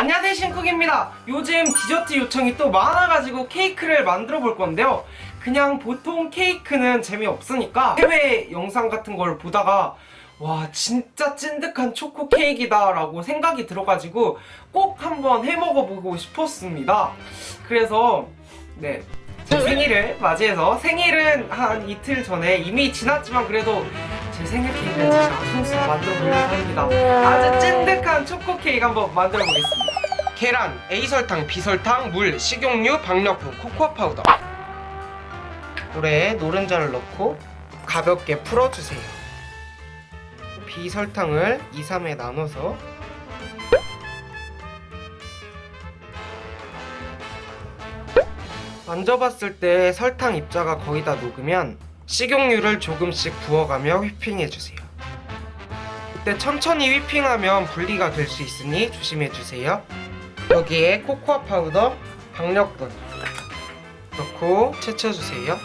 안녕하세요 신쿡입니다. 요즘 디저트 요청이 또 많아가지고 케이크를 만들어 볼 건데요. 그냥 보통 케이크는 재미없으니까 해외 영상 같은 걸 보다가 와 진짜 찐득한 초코 케이크다 라고 생각이 들어가지고 꼭 한번 해먹어보고 싶었습니다. 그래서 네. 제 생일을 맞이해서 생일은 한 이틀 전에 이미 지났지만 그래도 제 생일 케이크를 제가 손수 만들어 보려고 합니다. 아주 찐득한 초코 케이크 한번 만들어 보겠습니다 계란, A설탕, B설탕, 물, 식용유, 박력분, 코코아 파우더 물에 노른자를 넣고 가볍게 풀어주세요 B설탕을 2, 3에 나눠서 만져봤을 때 설탕 입자가 거의 다 녹으면 식용유를 조금씩 부어가며 휘핑해주세요. 그때 천천히 휘핑하면 분리가 될 수 있으니 조심해주세요. 여기에 코코아 파우더, 박력분 넣고 채쳐주세요.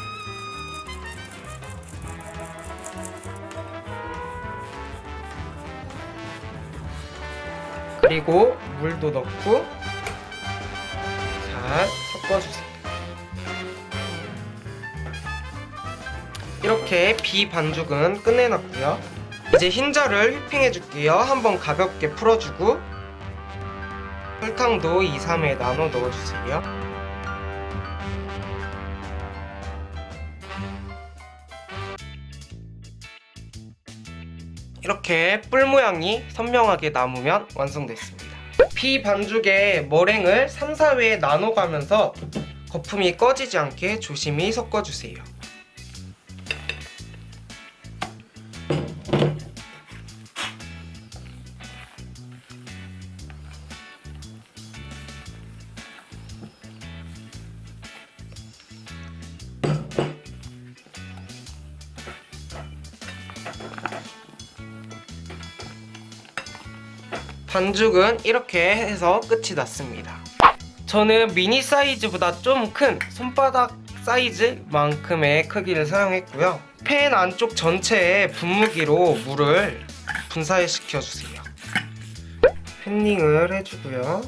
그리고 물도 넣고 잘 섞어주세요. 이렇게 비 반죽은 끝내놨고요 이제 흰자를 휘핑해 줄게요 한번 가볍게 풀어주고 설탕도 2, 3에 나눠 넣어주세요. 이렇게 뿔 모양이 선명하게 남으면 완성됐습니다. 비 반죽에 머랭을 3, 4회에 나눠가면서 거품이 꺼지지 않게 조심히 섞어주세요 반죽은 이렇게 해서 끝이 났습니다. 저는 미니 사이즈보다 좀 큰 손바닥 사이즈만큼의 크기를 사용했고요. 팬 안쪽 전체에 분무기로 물을 분사해 시켜주세요. 팬닝을 해주고요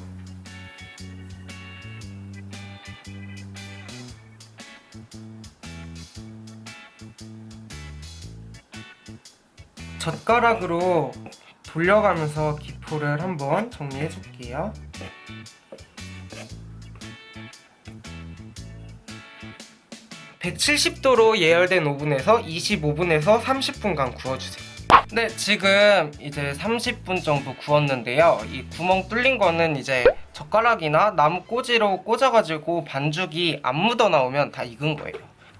젓가락으로 돌려가면서 기포를 한번 정리해 줄게요. (170도로) 예열된 오븐에서 25분에서 30분간 구워주세요. 네 지금 이제 30분 정도 구웠는데요. 이 구멍 뚫린 거는 이제 젓가락이나 나무 꼬지로 꽂아가지고 반죽이 안 묻어 나오면 다 익은 거예요.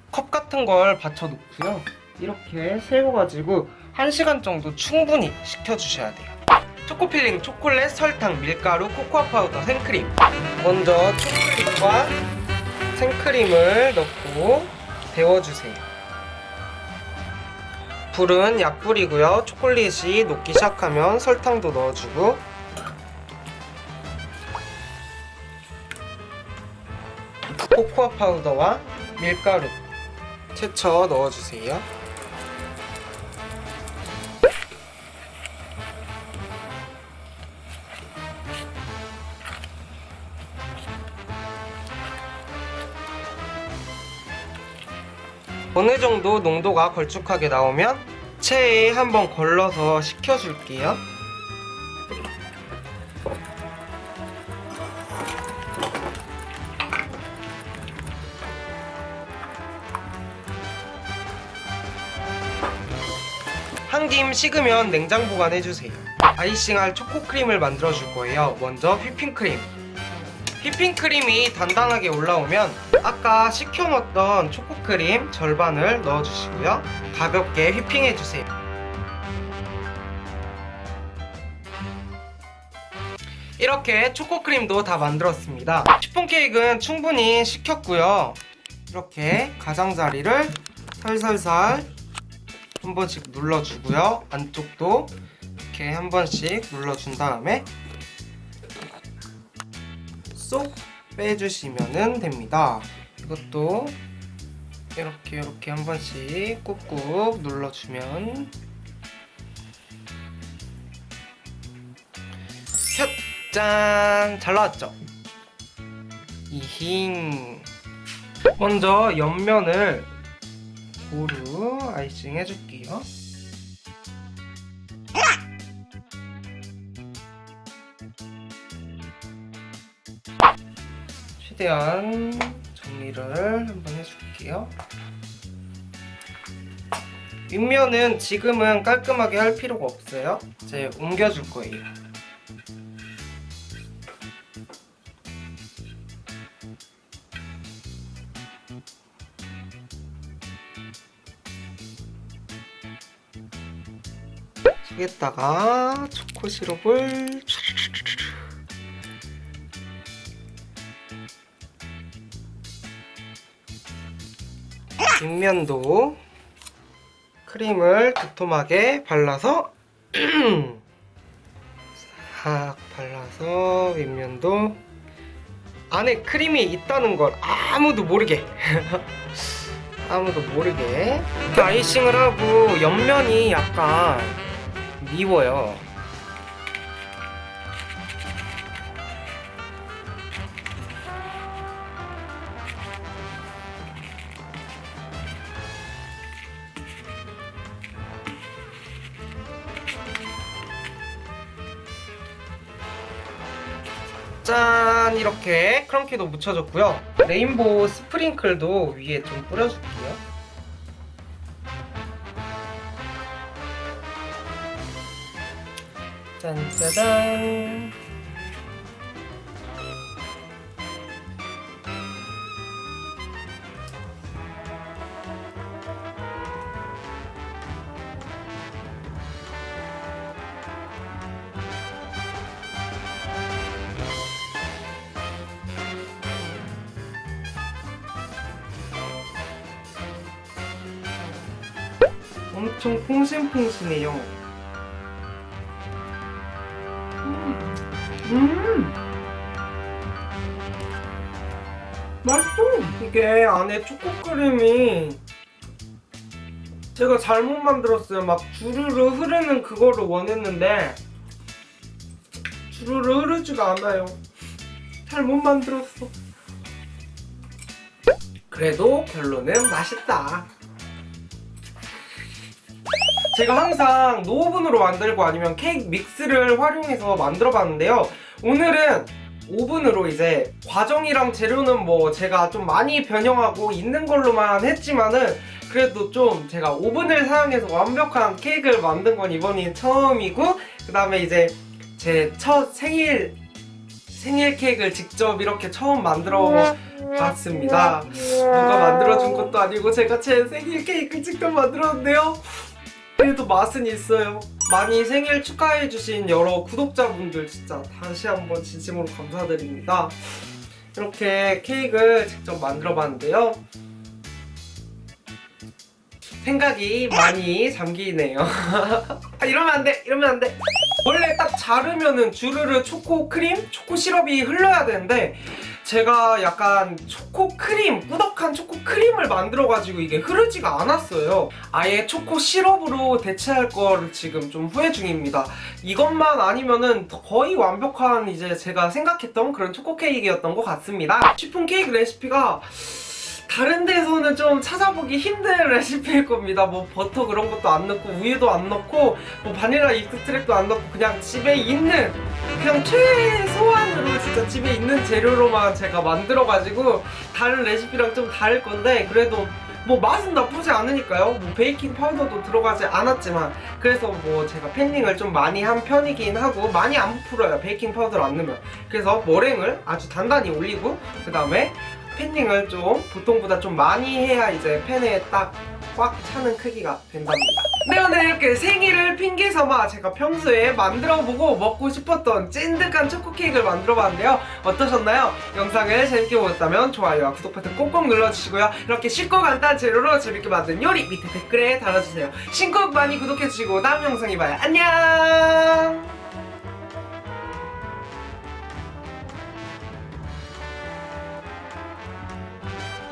컵 같은 걸 받쳐 놓고요. 이렇게 세워가지고 1시간 정도 충분히 식혀주셔야 돼요. 초코filling, 초콜릿, 설탕, 밀가루, 코코아 파우더, 생크림. 먼저 초콜릿과 생크림을 넣고 데워주세요. 불은 약불이고요. 초콜릿이 녹기 시작하면 설탕도 넣어주고. 코코아 파우더와 밀가루 채쳐 넣어주세요 어느 정도 농도가 걸쭉하게 나오면 체에 한번 걸러서 식혀줄게요. 한 김 식으면 냉장 보관해주세요. 아이싱할 초코크림을 만들어줄 거예요. 먼저 휘핑크림. 휘핑크림이 단단하게 올라오면 아까 식혀놓았던 초코크림 절반을 넣어주시고요. 가볍게 휘핑해주세요. 이렇게 초코크림도 다 만들었습니다. 시폰 케이크는 충분히 식혔고요. 이렇게 가장자리를 살살살 한 번씩 눌러주고요. 안쪽도 이렇게 한 번씩 눌러준 다음에 쏙 빼주시면 됩니다 이것도 이렇게 이렇게 한 번씩 꾹꾹 눌러주면 셋! 짠! 잘 나왔죠? 이힝 먼저 옆면을 고루 아이싱 해줄게요 최대한 정리를 한번 해줄게요. 윗면은 지금은 깔끔하게 할 필요가 없어요. 이제 옮겨줄 거예요. 여기다가 초코 시럽을 뒷면도 크림을 두툼하게 발라서 싹 발라서 윗면도 안에 크림이 있다는 걸 아무도 모르게 아무도 모르게. 아이싱을 하고 옆면이 약간 미워요 짠! 이렇게 크런키도 묻혀줬고요. 레인보우 스프링클도 위에 좀 뿌려줄게요. 짠짜잔 엄청 퐁신퐁신해요. 음, 음. 맛있어. 이게 안에 초코크림이 제가 잘못 만들었어요. 막 주르르 흐르는 그거를 원했는데 주르르 흐르지가 않아요. 잘못 만들었어. 그래도 결론은 맛있다 제가 항상 노오븐으로 만들고 아니면 케이크 믹스를 활용해서 만들어 봤는데요. 오늘은 오븐으로 이제 과정이랑 재료는 뭐 제가 좀 많이 변형하고 있는 걸로만 했지만은 그래도 좀 제가 오븐을 사용해서 완벽한 케이크를 만든 건 이번이 처음이고 그 다음에 이제 제 첫 생일 생일 케이크를 직접 이렇게 처음 만들어 봤습니다. 누가 만들어준 것도 아니고 제가 제 생일 케이크 직접 만들었는데요 그래도 맛은 있어요. 많이 생일 축하해주신 여러 구독자분들 진짜 다시 한번 진심으로 감사드립니다. 이렇게 케이크를 직접 만들어 봤는데요. 생각이 많이 잠기네요. 아, 이러면 안돼 이러면 안돼. 원래 딱 자르면은 주르르 초코 크림, 초코 시럽이 흘러야 되는데 제가 약간 초코 크림, 꾸덕한 초코 크림을 만들어가지고 이게 흐르지가 않았어요. 아예 초코 시럽으로 대체할 거를 지금 좀 후회 중입니다. 이것만 아니면은 거의 완벽한 이제 제가 생각했던 그런 초코 케이크였던 것 같습니다. 쉬폰 케이크 레시피가 다른 데서는 좀 찾아보기 힘든 레시피일 겁니다. 뭐 버터 그런 것도 안 넣고 우유도 안 넣고 뭐 바닐라 extract도 안 넣고 그냥 집에 있는 그냥 최소한 으로 진짜 집에 있는 재료로만 제가 만들어가지고 다른 레시피랑 좀 다를 건데 그래도 뭐 맛은 나쁘지 않으니까요. 뭐 베이킹 파우더도 들어가지 않았지만 그래서 뭐 제가 panning을 좀 많이 한 편이긴 하고 많이 안 부풀어요. 베이킹 파우더를 안 넣으면 그래서 머랭을 아주 단단히 올리고 그 다음에 panning을 좀 보통보다 좀 많이 해야 이제 팬에 딱 꽉 차는 크기가 된답니다. 네 오늘 이렇게 생일을 핑계 삼아 제가 평소에 만들어보고 먹고 싶었던 찐득한 초코 케이크를 만들어봤는데요. 어떠셨나요? 영상을 재밌게 보셨다면 좋아요와 구독 버튼 꼭꼭 눌러주시고요. 이렇게 쉽고 간단한 재료로 재밌게 만든 요리 밑에 댓글에 달아주세요. 신곡 많이 구독해주시고 다음 영상에 봐요. 안녕!